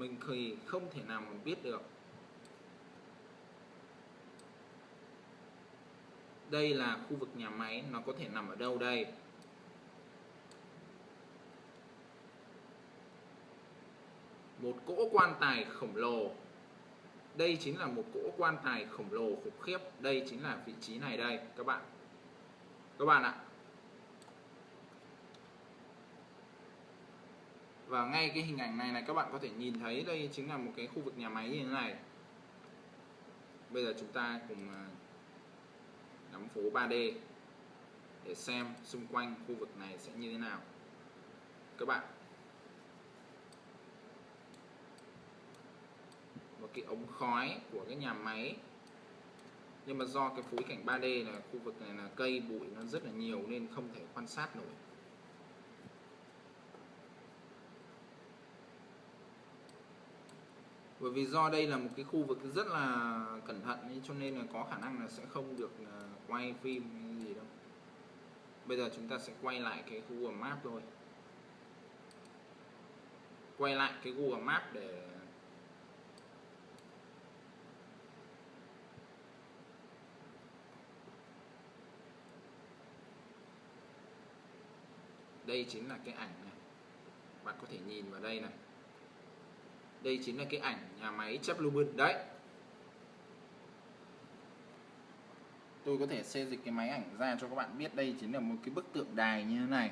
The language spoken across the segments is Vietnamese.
mình thì không thể nào mà biết được. Đây là khu vực nhà máy, nó có thể nằm ở đâu đây? Một cỗ quan tài khổng lồ. Đây chính là một cỗ quan tài khổng lồ khủng khiếp. Đây chính là vị trí này đây, các bạn. Các bạn ạ và ngay cái hình ảnh này này các bạn có thể nhìn thấy đây chính là một cái khu vực nhà máy như thế này. Bây giờ chúng ta cùng à, nắm phố 3D để xem xung quanh khu vực này sẽ như thế nào. Các bạn. Một cái ống khói của cái nhà máy. Nhưng mà do cái phối cảnh 3D là khu vực này là cây bụi nó rất là nhiều nên không thể quan sát nổi. Bởi vì do đây là một cái khu vực rất là cẩn thận ấy, cho nên là có khả năng là sẽ không được à, quay phim hay gì đâu. Bây giờ chúng ta sẽ quay lại cái Google map thôi. Quay lại cái Google map để đây chính là cái ảnh này. Bạn có thể nhìn vào đây này đây chính là cái ảnh nhà máy chép Lubin đấy. Tôi có thể xây dịch cái máy ảnh ra cho các bạn biết đây chính là một cái bức tượng đài như thế này.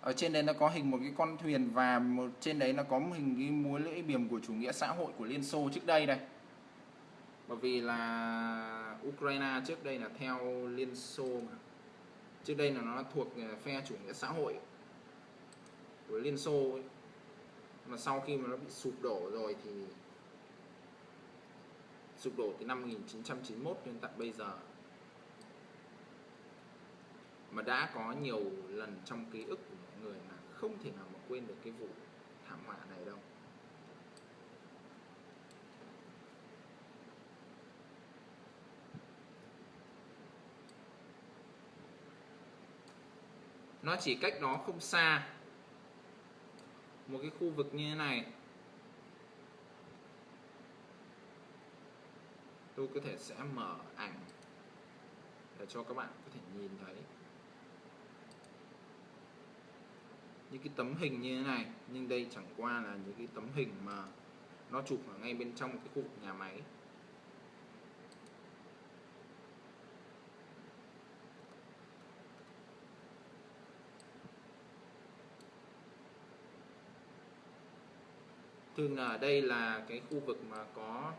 Ở trên đấy nó có hình một cái con thuyền và một trên đấy nó có hình cái múa lưỡi biềm của chủ nghĩa xã hội của Liên Xô trước đây đây. Bởi vì là Ukraine trước đây là theo Liên Xô mà. Trước đây là nó thuộc phe chủ nghĩa xã hội của Liên Xô ấy mà sau khi mà nó bị sụp đổ rồi thì sụp đổ từ năm 1991 đến tận bây giờ. Mà đã có nhiều lần trong ký ức của mọi người là không thể nào mà quên được cái vụ thảm họa này đâu. Nó chỉ cách đó không xa một cái khu vực như thế này. Tôi có thể sẽ mở ảnh để cho các bạn có thể nhìn thấy. Những cái tấm hình như thế này, nhưng đây chẳng qua là những cái tấm hình mà nó chụp ở ngay bên trong cái khu vực nhà máy. Thường ở đây là cái khu vực mà có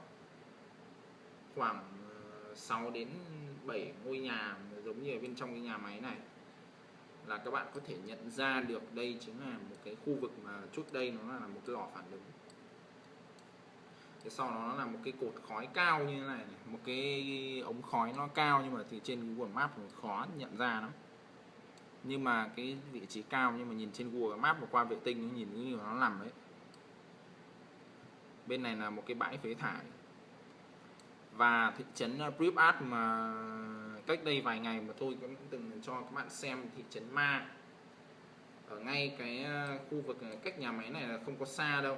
khoảng ờ, 6 đến 7 ngôi nhà giống như ở bên trong cái nhà máy này. Là các bạn có thể nhận ra được đây chính là một cái khu vực mà trước đây nó là một cái lò phản ứng. Sau đó nó là một cái cột khói cao như thế này một cái ống khói nó cao nhưng mà từ trên Google Maps khó nhận ra nó nhưng mà cái vị trí cao nhưng mà nhìn trên Google Maps và qua vệ tinh nó nhìn như nó nằm đấy bên này là một cái bãi phế thải. Và thị trấn uh, Pripyat mà cách đây vài ngày mà tôi cũng từng cho các bạn xem thị trấn Ma. Ở ngay cái uh, khu vực uh, cách nhà máy này là không có xa đâu.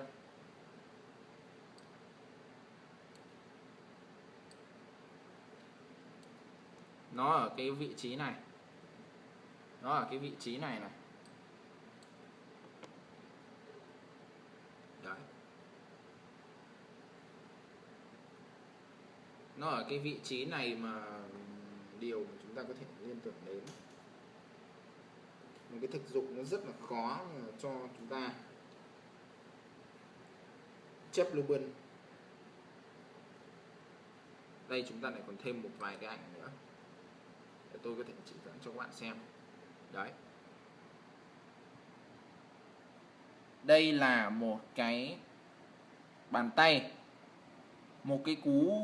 Nó ở cái vị trí này. Nó ở cái vị trí này này. Nó ở cái vị trí này mà điều mà chúng ta có thể liên tưởng đến. Một cái thực dụng nó rất là khó cho chúng ta chép Lubin đây chúng ta lại còn thêm một vài cái ảnh nữa để tôi có thể chỉ dẫn cho các bạn xem. Đấy. Đây là một cái bàn tay một cái cú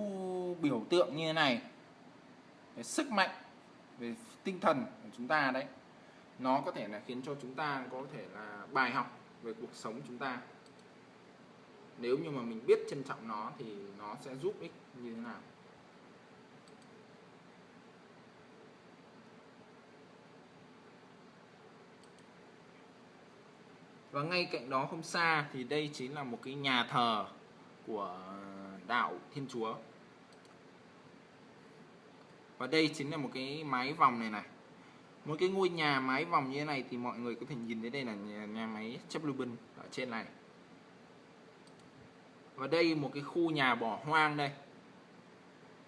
biểu tượng như thế này. Cái sức mạnh về tinh thần của chúng ta đấy, nó có thể là khiến cho chúng ta có thể là bài học về cuộc sống chúng ta. Nếu như mà mình biết trân trọng nó thì nó sẽ giúp ích như thế nào? Và ngay cạnh đó không xa thì đây chính là một cái nhà thờ của đạo Thiên Chúa. Và đây chính là một cái mái vòng này này. Một cái ngôi nhà mái vòng như thế này thì mọi người có thể nhìn thấy đây là nhà, nhà máy chấp lưu bình ở trên này. Và đây một cái khu nhà bỏ hoang đây.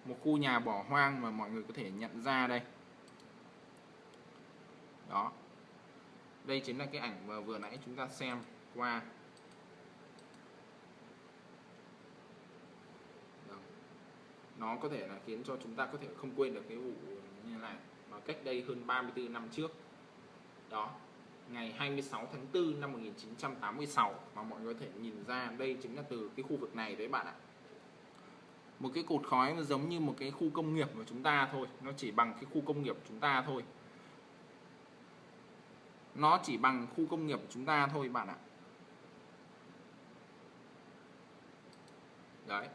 Một khu nhà bỏ hoang mà mọi người có thể nhận ra đây. Đó. Đây chính là cái ảnh mà vừa nãy chúng ta xem qua đó nó có thể là khiến cho chúng ta có thể không quên được cái vụ như này, mà cách đây hơn 34 năm trước. Đó, ngày 26 tháng 4 năm 1986 mà mọi người có thể nhìn ra, đây chính là từ cái khu vực này đấy bạn ạ. Một cái cột khói nó giống như một cái khu công nghiệp của chúng ta thôi, nó chỉ bằng cái khu công nghiệp của chúng ta thôi. Nó chỉ bằng khu công nghiệp của chúng ta thôi bạn ạ. Đấy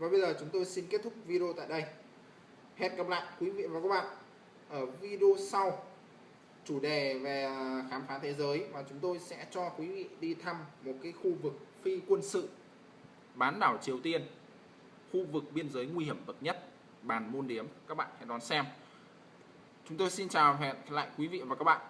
và bây giờ chúng tôi xin kết thúc video tại đây. Hẹn gặp lại quý vị và các bạn ở video sau. Chủ đề về à, khám phá thế giới và chúng tôi sẽ cho quý vị đi thăm một cái khu vực phi quân sự bán đảo Triều Tiên. Khu vực biên giới nguy hiểm bậc nhất, bàn môn điếm. Các bạn hãy đón xem. Chúng tôi xin chào hẹn lại quý vị và các bạn